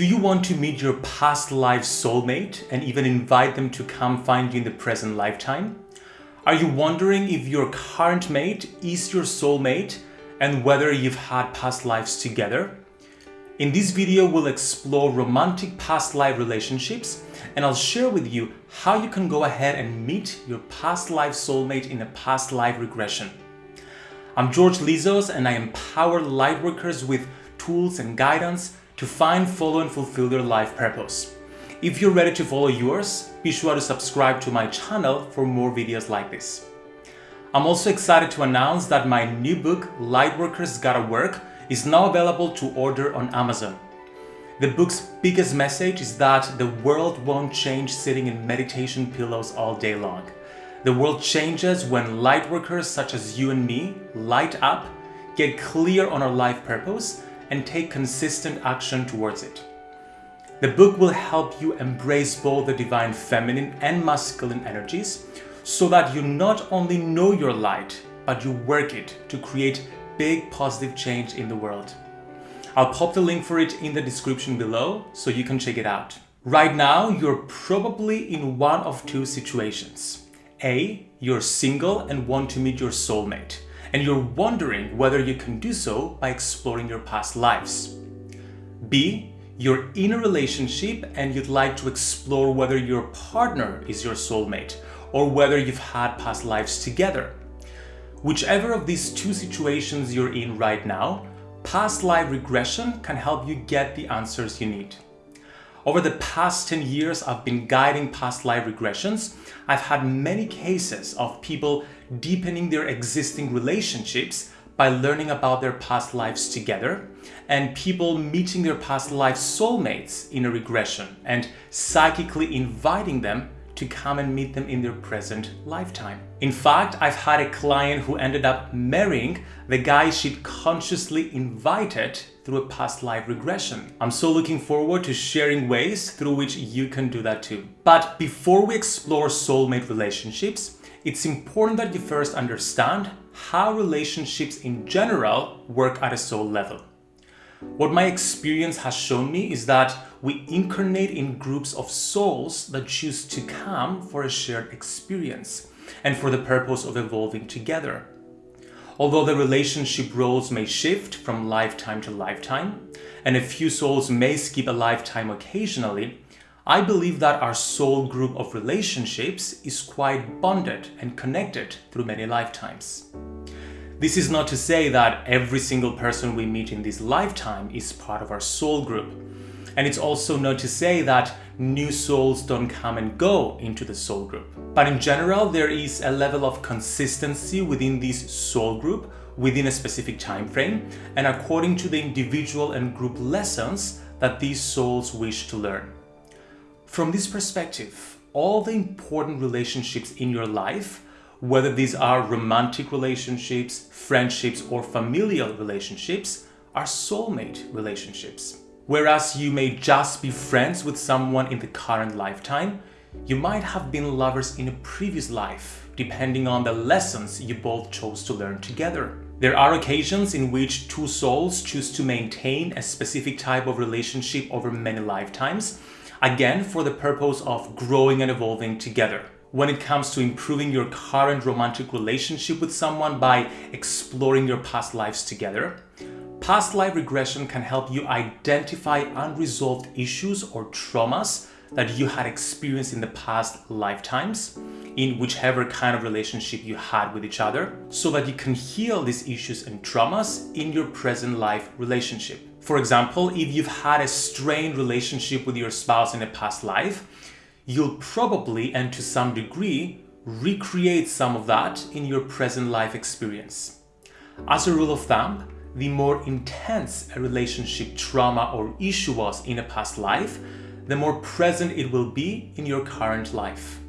Do you want to meet your past life soulmate and even invite them to come find you in the present lifetime? Are you wondering if your current mate is your soulmate and whether you've had past lives together? In this video, we'll explore romantic past life relationships and I'll share with you how you can go ahead and meet your past life soulmate in a past life regression. I'm George Lizos and I empower lightworkers with tools and guidance to find, follow and fulfill their life purpose. If you're ready to follow yours, be sure to subscribe to my channel for more videos like this. I'm also excited to announce that my new book, Lightworkers Gotta Work, is now available to order on Amazon. The book's biggest message is that the world won't change sitting in meditation pillows all day long. The world changes when lightworkers such as you and me light up, get clear on our life purpose, and take consistent action towards it. The book will help you embrace both the divine feminine and masculine energies so that you not only know your light, but you work it to create big positive change in the world. I'll pop the link for it in the description below so you can check it out. Right now, you're probably in one of two situations. A, you're single and want to meet your soulmate and you're wondering whether you can do so by exploring your past lives. B. You're in a relationship and you'd like to explore whether your partner is your soulmate or whether you've had past lives together. Whichever of these two situations you're in right now, past life regression can help you get the answers you need. Over the past 10 years I've been guiding past life regressions, I've had many cases of people deepening their existing relationships by learning about their past lives together and people meeting their past life soulmates in a regression and psychically inviting them to come and meet them in their present lifetime. In fact, I've had a client who ended up marrying the guy she'd consciously invited through a past life regression. I'm so looking forward to sharing ways through which you can do that too. But before we explore soulmate relationships, it's important that you first understand how relationships in general work at a soul level. What my experience has shown me is that we incarnate in groups of souls that choose to come for a shared experience and for the purpose of evolving together. Although the relationship roles may shift from lifetime to lifetime, and a few souls may skip a lifetime occasionally, I believe that our soul group of relationships is quite bonded and connected through many lifetimes. This is not to say that every single person we meet in this lifetime is part of our soul group. And it's also not to say that new souls don't come and go into the soul group. But in general, there is a level of consistency within this soul group within a specific time frame and according to the individual and group lessons that these souls wish to learn. From this perspective, all the important relationships in your life, whether these are romantic relationships, friendships, or familial relationships, are soulmate relationships. Whereas you may just be friends with someone in the current lifetime, you might have been lovers in a previous life, depending on the lessons you both chose to learn together. There are occasions in which two souls choose to maintain a specific type of relationship over many lifetimes, again for the purpose of growing and evolving together. When it comes to improving your current romantic relationship with someone by exploring your past lives together, Past life regression can help you identify unresolved issues or traumas that you had experienced in the past lifetimes in whichever kind of relationship you had with each other so that you can heal these issues and traumas in your present life relationship. For example, if you've had a strained relationship with your spouse in a past life, you'll probably and to some degree recreate some of that in your present life experience. As a rule of thumb, the more intense a relationship trauma or issue was in a past life, the more present it will be in your current life.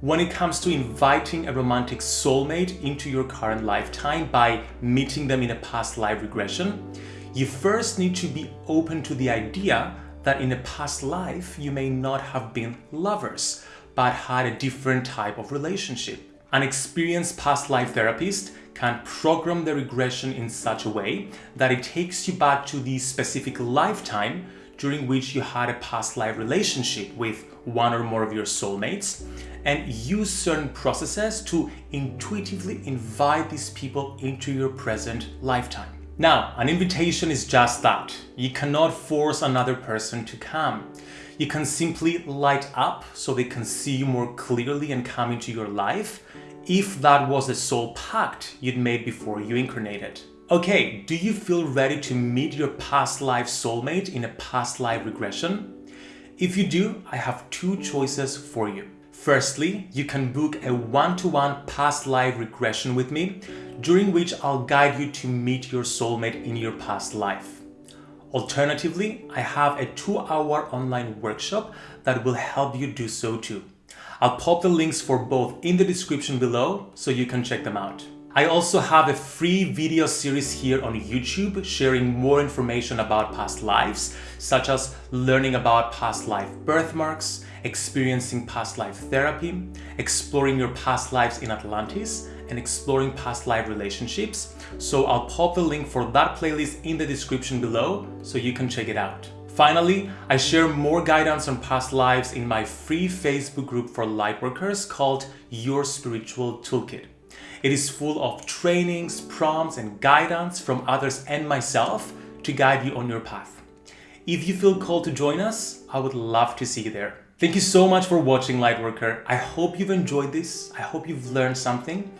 When it comes to inviting a romantic soulmate into your current lifetime by meeting them in a past life regression, you first need to be open to the idea that in a past life you may not have been lovers, but had a different type of relationship. An experienced past life therapist can program the regression in such a way that it takes you back to the specific lifetime during which you had a past life relationship with one or more of your soulmates and use certain processes to intuitively invite these people into your present lifetime. Now, an invitation is just that. You cannot force another person to come. You can simply light up so they can see you more clearly and come into your life if that was the soul pact you'd made before you incarnated. Okay, do you feel ready to meet your past life soulmate in a past life regression? If you do, I have two choices for you. Firstly, you can book a one-to-one -one past life regression with me, during which I'll guide you to meet your soulmate in your past life. Alternatively, I have a two-hour online workshop that will help you do so too. I'll pop the links for both in the description below so you can check them out. I also have a free video series here on YouTube sharing more information about past lives, such as learning about past life birthmarks, experiencing past life therapy, exploring your past lives in Atlantis, and exploring past life relationships. So I'll pop the link for that playlist in the description below so you can check it out. Finally, I share more guidance on past lives in my free Facebook group for lightworkers called Your Spiritual Toolkit. It is full of trainings, prompts, and guidance from others and myself to guide you on your path. If you feel called to join us, I would love to see you there. Thank you so much for watching Lightworker. I hope you've enjoyed this. I hope you've learned something.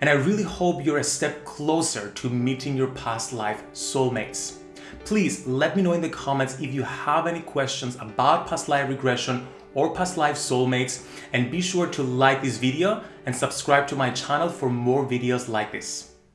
And I really hope you're a step closer to meeting your past life soulmates. Please let me know in the comments if you have any questions about past life regression or past life soulmates and be sure to like this video and subscribe to my channel for more videos like this.